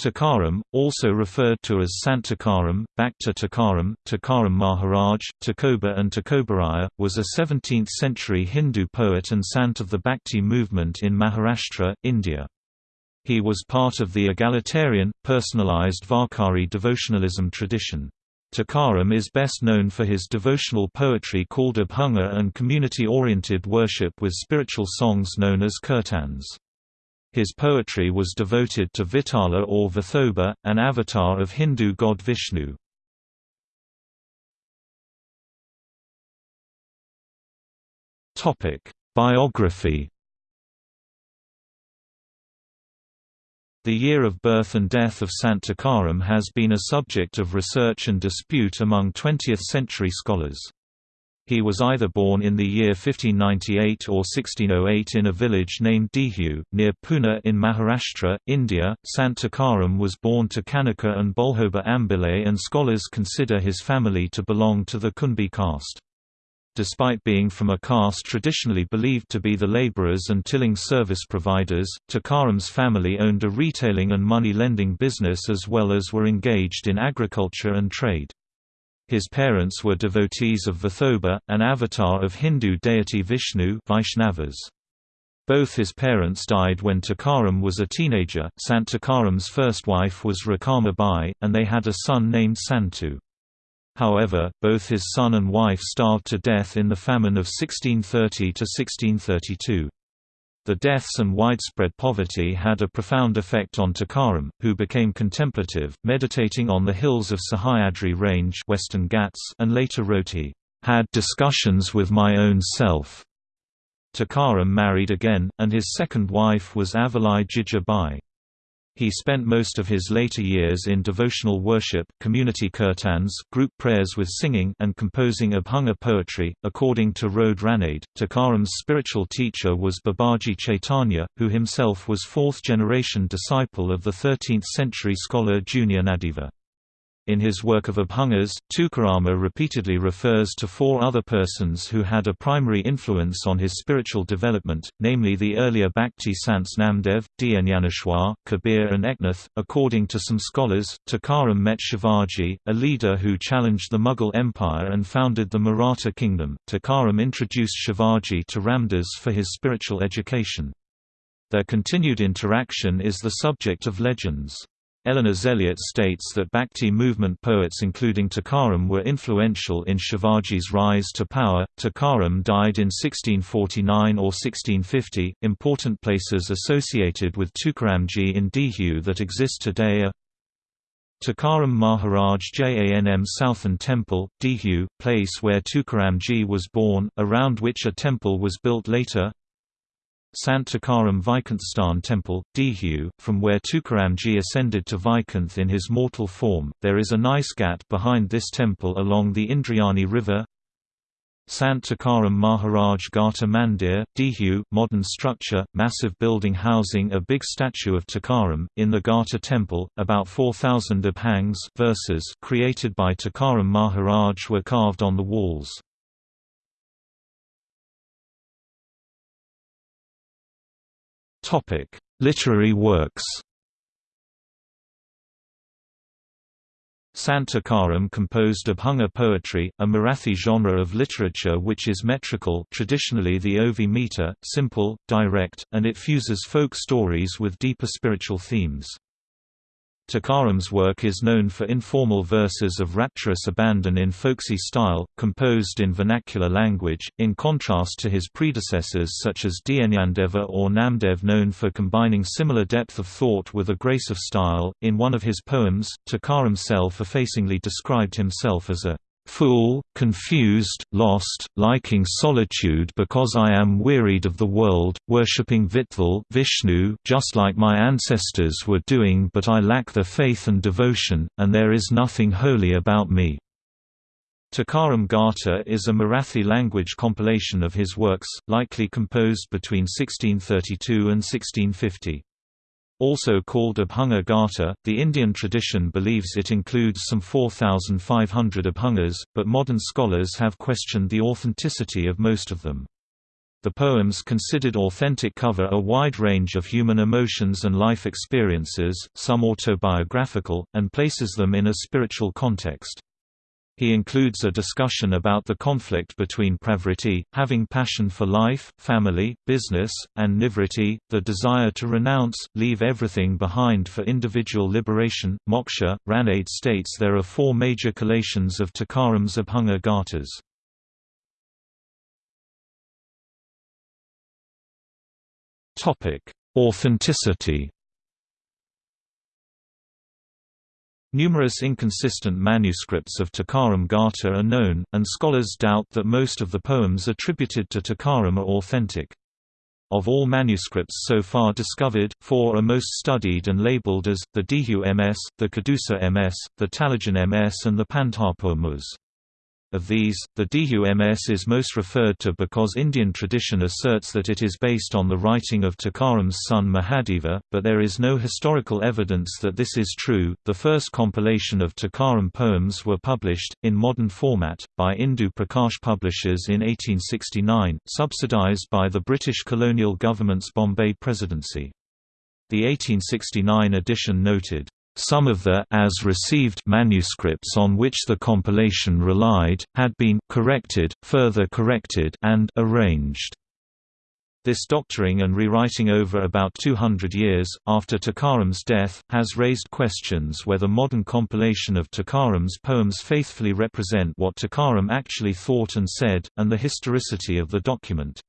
Tukaram, also referred to as Santakaram, Bhakta Tukaram, Tukaram Maharaj, Tukoba and Tukobaraya, was a 17th-century Hindu poet and sant of the Bhakti movement in Maharashtra, India. He was part of the egalitarian, personalized Varkari devotionalism tradition. Tukaram is best known for his devotional poetry called Abhanga and community-oriented worship with spiritual songs known as kirtans. His poetry was devoted to Vitala or Vithoba, an avatar of Hindu god Vishnu. Biography The year of birth and death of Sant Tukaram has been a subject of research and dispute among 20th-century scholars. He was either born in the year 1598 or 1608 in a village named Dehu, near Pune in Maharashtra, India. Sant Tukaram was born to Kanika and Bolhoba Ambile and scholars consider his family to belong to the Kunbi caste. Despite being from a caste traditionally believed to be the laborers and tilling service providers, Tukaram's family owned a retailing and money-lending business as well as were engaged in agriculture and trade. His parents were devotees of Vithoba, an avatar of Hindu deity Vishnu Vaishnavas. Both his parents died when Tukaram was a teenager. Sant Tukaram's first wife was Rakama Bai, and they had a son named Santu. However, both his son and wife starved to death in the famine of 1630–1632. The deaths and widespread poverty had a profound effect on Tukaram, who became contemplative, meditating on the hills of Sahyadri Range Western Ghats and later wrote he, "...had discussions with my own self." Tukaram married again, and his second wife was Avalai Jija Bai. He spent most of his later years in devotional worship, community kirtans, group prayers with singing, and composing Abhanga poetry. According to Rode Ranade, Tukaram's spiritual teacher was Babaji Chaitanya, who himself was fourth generation disciple of the 13th century scholar Junyanaddeva. In his work of Abhangas, Tukarama repeatedly refers to four other persons who had a primary influence on his spiritual development, namely the earlier Bhakti Sants Namdev, Dhyaneshwar, Kabir and Eknath. According to some scholars, Tukaram met Shivaji, a leader who challenged the Mughal Empire and founded the Maratha kingdom. Tukaram introduced Shivaji to Ramdas for his spiritual education. Their continued interaction is the subject of legends. Eleanor Zelliot states that Bhakti movement poets including Tukaram were influential in Shivaji's rise to power. Tukaram died in 1649 or 1650. Important places associated with Tukaramji in Dehu that exist today are Tukaram Maharaj Janmasthan Temple, Dehu, place where Tukaramji was born, around which a temple was built later Sant Tukaram Vaikunthsthan Temple, Dehu, from where Tukaramji ascended to Vaikunth in his mortal form. There is a nice ghat behind this temple along the Indrayani River. Sant Tukaram Maharaj Gatha Mandir, Dehu, modern structure, massive building housing a big statue of Tukaram, in the Gatha temple, about 4,000 abhangs verses created by Tukaram Maharaj were carved on the walls. Literary works. Sant Tukaram composed Abhanga poetry, a Marathi genre of literature which is metrical traditionally the Ovi meter, simple, direct, and it fuses folk stories with deeper spiritual themes. Tukaram's work is known for informal verses of rapturous abandon in folksy style, composed in vernacular language, in contrast to his predecessors such as Dhyanendeva or Namdev known for combining similar depth of thought with a grace of style. In one of his poems, Tukaram self-effacingly described himself as a fool, confused, lost, liking solitude because I am wearied of the world, worshipping Vitthal Vishnu just like my ancestors were doing but I lack the faith and devotion, and there is nothing holy about me." Tukaram Gatha is a Marathi language compilation of his works, likely composed between 1632 and 1650. Also called Abhanga Gatha, the Indian tradition believes it includes some 4,500 Abhangas, but modern scholars have questioned the authenticity of most of them. The poems considered authentic cover a wide range of human emotions and life experiences, some autobiographical, and places them in a spiritual context. He includes a discussion about the conflict between pravriti, having passion for life, family, business, and nivriti, the desire to renounce, leave everything behind for individual liberation. Moksha, Ranade states there are four major collations of Tukaram's Abhanga Gathas. Authenticity Numerous inconsistent manuscripts of Tukaram Gatha are known, and scholars doubt that most of the poems attributed to Tukaram are authentic. Of all manuscripts so far discovered, four are most studied and labeled as, the Dehu MS, the Kadusa MS, the Talegaon MS and the Pandharpur. Of these, the Dehu MS is most referred to because Indian tradition asserts that it is based on the writing of Tukaram's son Mahadeva, but there is no historical evidence that this is true. The first compilation of Tukaram poems were published, in modern format, by Indu Prakash Publishers in 1869, subsidized by the British colonial government's Bombay Presidency. The 1869 edition noted, some of the as received manuscripts on which the compilation relied, had been corrected, further corrected and arranged. This doctoring and rewriting over about 200 years, after Tukaram's death, has raised questions whether modern compilation of Tukaram's poems faithfully represent what Tukaram actually thought and said, and the historicity of the document.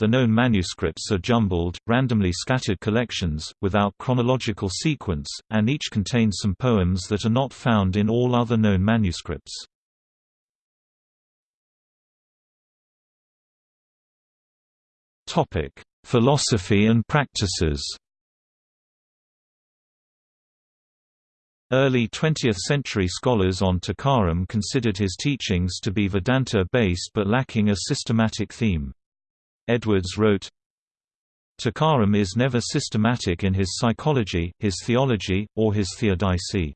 The known manuscripts are jumbled, randomly scattered collections, without chronological sequence, and each contains some poems that are not found in all other known manuscripts. Philosophy and practices Early 20th-century scholars on Tukaram considered his teachings to be Vedanta-based but lacking a systematic theme. Edwards wrote, Tukaram is never systematic in his psychology, his theology, or his theodicy.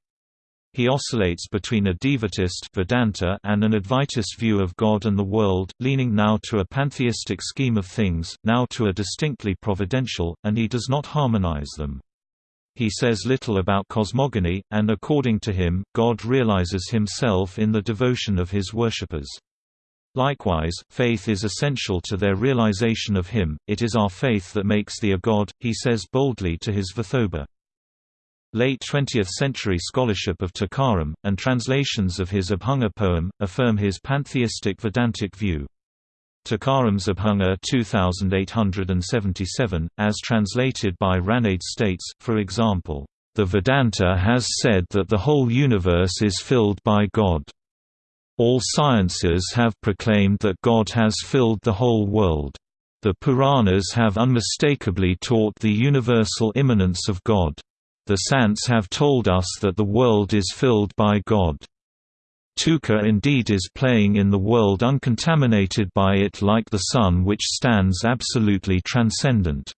He oscillates between a Dvaitist Vedanta and an Advaitist view of God and the world, leaning now to a pantheistic scheme of things, now to a distinctly providential, and he does not harmonize them. He says little about cosmogony, and according to him, God realizes himself in the devotion of his worshippers. Likewise, faith is essential to their realization of Him, it is our faith that makes thee a God, he says boldly to his Vithoba. Late 20th-century scholarship of Tukaram, and translations of his Abhanga poem, affirm his pantheistic Vedantic view. Tukaram's Abhanga 2877, as translated by Ranade states, for example, "...the Vedanta has said that the whole universe is filled by God." All sciences have proclaimed that God has filled the whole world. The Puranas have unmistakably taught the universal immanence of God. The Sants have told us that the world is filled by God. Tuka indeed is playing in the world uncontaminated by it like the sun which stands absolutely transcendent.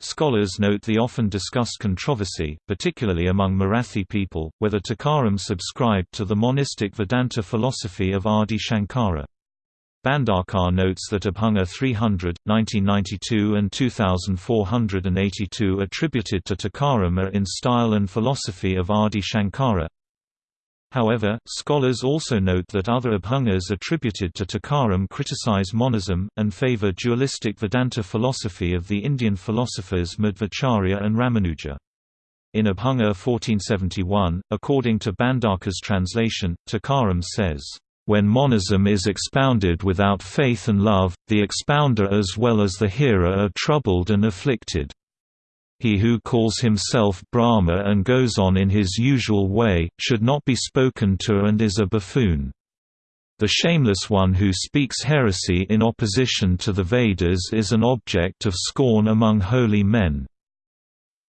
Scholars note the often discussed controversy, particularly among Marathi people, whether Tukaram subscribed to the monistic Vedanta philosophy of Adi Shankara. Bhandarkar notes that Abhanga 300, 1992 and 2482 attributed to Tukaram are in style and philosophy of Adi Shankara. However, scholars also note that other Abhangas attributed to Tukaram criticize monism, and favor dualistic Vedanta philosophy of the Indian philosophers Madhvacharya and Ramanuja. In Abhanga 1471, according to Bhandarkar's translation, Tukaram says, "...when monism is expounded without faith and love, the expounder as well as the hearer are troubled and afflicted." He who calls himself Brahma and goes on in his usual way, should not be spoken to and is a buffoon. The shameless one who speaks heresy in opposition to the Vedas is an object of scorn among holy men.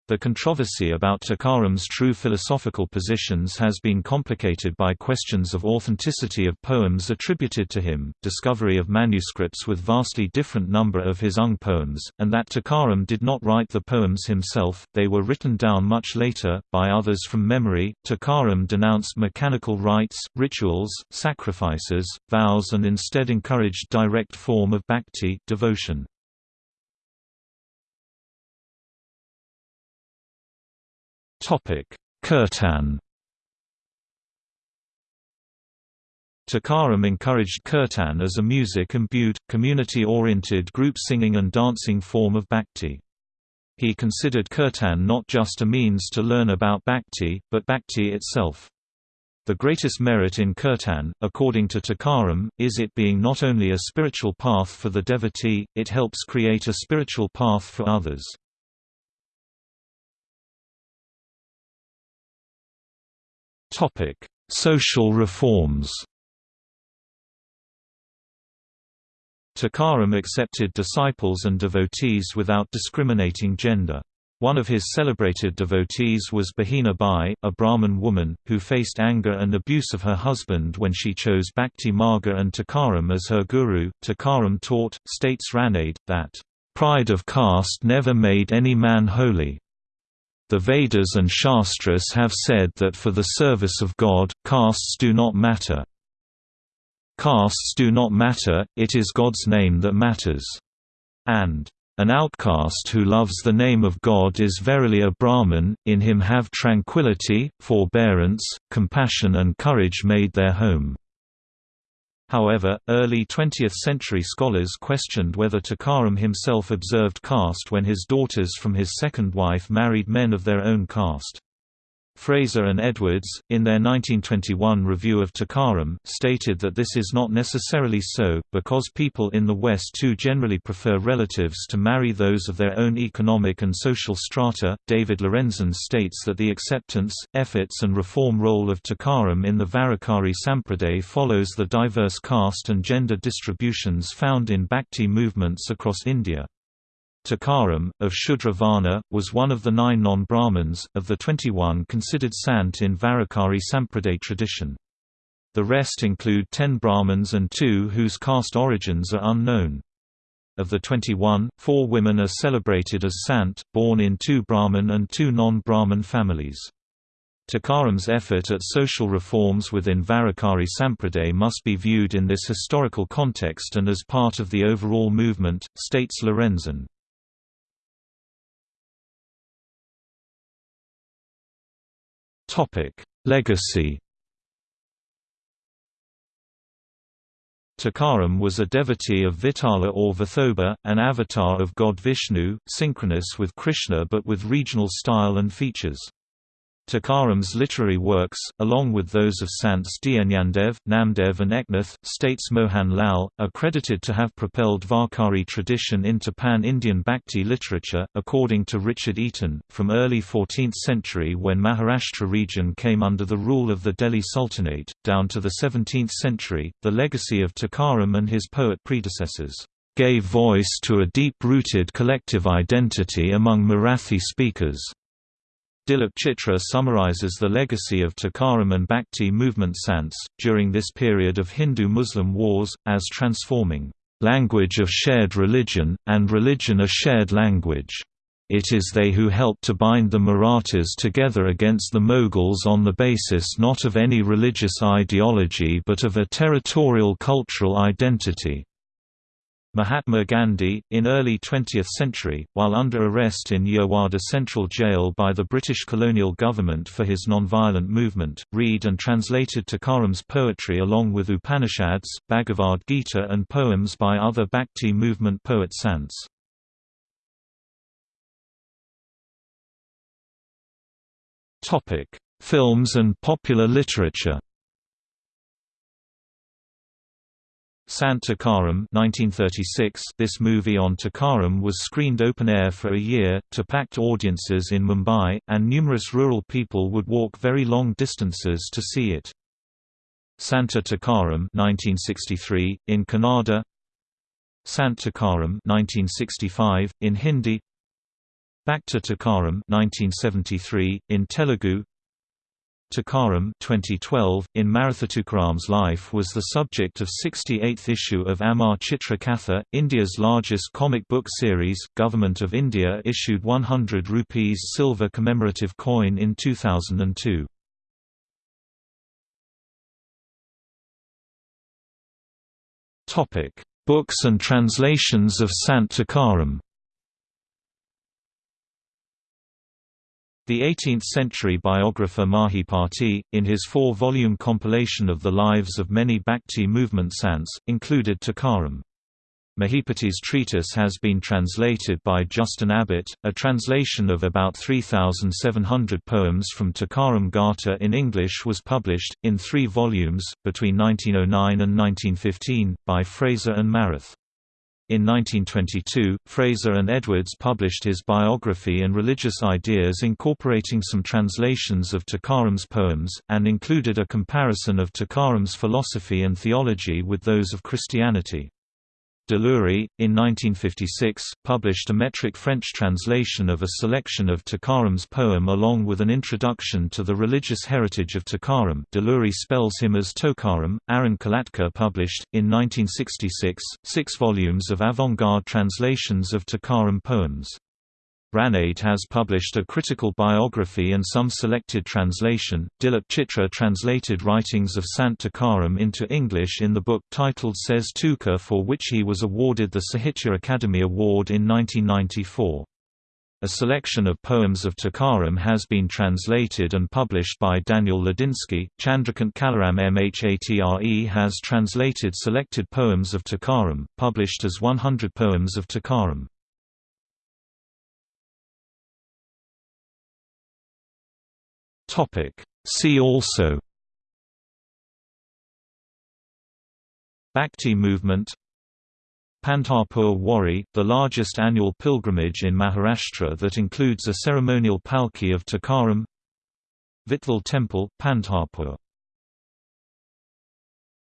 The controversy about Tukaram's true philosophical positions has been complicated by questions of authenticity of poems attributed to him, discovery of manuscripts with vastly different number of his Ung poems, and that Tukaram did not write the poems himself, they were written down much later, by others from memory. Tukaram denounced mechanical rites, rituals, sacrifices, vows and instead encouraged direct form of bhakti devotion. Kirtan Tukaram encouraged kirtan as a music-imbued, community-oriented group singing and dancing form of bhakti. He considered kirtan not just a means to learn about bhakti, but bhakti itself. The greatest merit in kirtan, according to Tukaram, is it being not only a spiritual path for the devotee, it helps create a spiritual path for others. Topic: Social reforms. Tukaram accepted disciples and devotees without discriminating gender. One of his celebrated devotees was Bahina Bai, a Brahmin woman, who faced anger and abuse of her husband when she chose Bhakti Marga and Tukaram as her guru. Tukaram taught, states Ranade, that, "...pride of caste never made any man holy." The Vedas and Shastras have said that for the service of God, castes do not matter. Castes do not matter, it is God's name that matters. And, An outcast who loves the name of God is verily a Brahman, in him have tranquility, forbearance, compassion and courage made their home. However, early 20th-century scholars questioned whether Tukaram himself observed caste when his daughters from his second wife married men of their own caste. Fraser and Edwards, in their 1921 review of Tukaram, stated that this is not necessarily so, because people in the West too generally prefer relatives to marry those of their own economic and social strata. David Lorenzen states that the acceptance, efforts, and reform role of Tukaram in the Varkari Sampraday follows the diverse caste and gender distributions found in Bhakti movements across India. Tukaram, of Shudra Varna, was one of the nine non-Brahmins, of the 21 considered sant in Varkari Sampraday tradition. The rest include ten Brahmins and two whose caste origins are unknown. Of the 21, four women are celebrated as sant, born in two Brahmin and two non-Brahmin families. Tukaram's effort at social reforms within Varkari Sampraday must be viewed in this historical context and as part of the overall movement, states Lorenzen. Legacy Tukaram was a devotee of Vitala or Vithoba, an avatar of god Vishnu, synchronous with Krishna but with regional style and features. Tukaram's literary works, along with those of Sants Dyanyandev, Namdev and Eknath, states Mohan Lal, are credited to have propelled Varkari tradition into pan-Indian Bhakti literature, according to Richard Eaton, from early 14th century when Maharashtra region came under the rule of the Delhi Sultanate, down to the 17th century, the legacy of Tukaram and his poet predecessors gave voice to a deep-rooted collective identity among Marathi speakers. Dilip Chitre summarizes the legacy of Tukaram and Bhakti movement Sants, during this period of Hindu-Muslim wars, as transforming, "...language of shared religion, and religion a shared language." It is they who helped to bind the Marathas together against the Mughals on the basis not of any religious ideology but of a territorial cultural identity. Mahatma Gandhi, in early 20th century, while under arrest in Yerwada Central Jail by the British colonial government for his nonviolent movement, read and translated Tukaram's poetry along with Upanishads, Bhagavad Gita and poems by other Bhakti movement poet sants. Films and popular literature Sant Tukaram 1936 This movie on Tukaram was screened open-air for a year, to packed audiences in Mumbai, and numerous rural people would walk very long distances to see it. Santa Tukaram 1963, in Kannada. Sant Tukaram 1965, in Hindi. Bhakta Tukaram 1973, in Telugu Tukaram 2012, in Maruthatukaram's life was the subject of 68th issue of Amar Chitra Katha, India's largest comic book series. Government of India issued 100 rupees silver commemorative coin in 2002. Topic: Books and translations of Sant Tukaram The 18th-century biographer Mahipati, in his four-volume compilation of the lives of many Bhakti movement sants, included Tukaram. Mahipati's treatise has been translated by Justin Abbott, a translation of about 3,700 poems from Tukaram Gatha in English was published, in three volumes, between 1909 and 1915, by Fraser and Marathe. In 1922, Fraser and Edwards published his biography and religious ideas incorporating some translations of Tukaram's poems, and included a comparison of Tukaram's philosophy and theology with those of Christianity. Deleury, in 1956, published a metric French translation of a selection of Tukaram's poem along with an introduction to the religious heritage of Tukaram Deleury spells him as Tokaram. Arun Kolatkar published, in 1966, six volumes of avant-garde translations of Tukaram poems. Ranade has published a critical biography and some selected translation. Dilip Chitre translated writings of Sant Tukaram into English in the book titled Says Tuka for which he was awarded the Sahitya Akademi Award in 1994. A selection of poems of Tukaram has been translated and published by Daniel Ladinsky. Chandrakant Kalaram Mhatre has translated selected poems of Tukaram, published as 100 Poems of Tukaram. See also Bhakti movement Pandharpur Wari, the largest annual pilgrimage in Maharashtra that includes a ceremonial palki of Tukaram Vitthal Temple, Pandharpur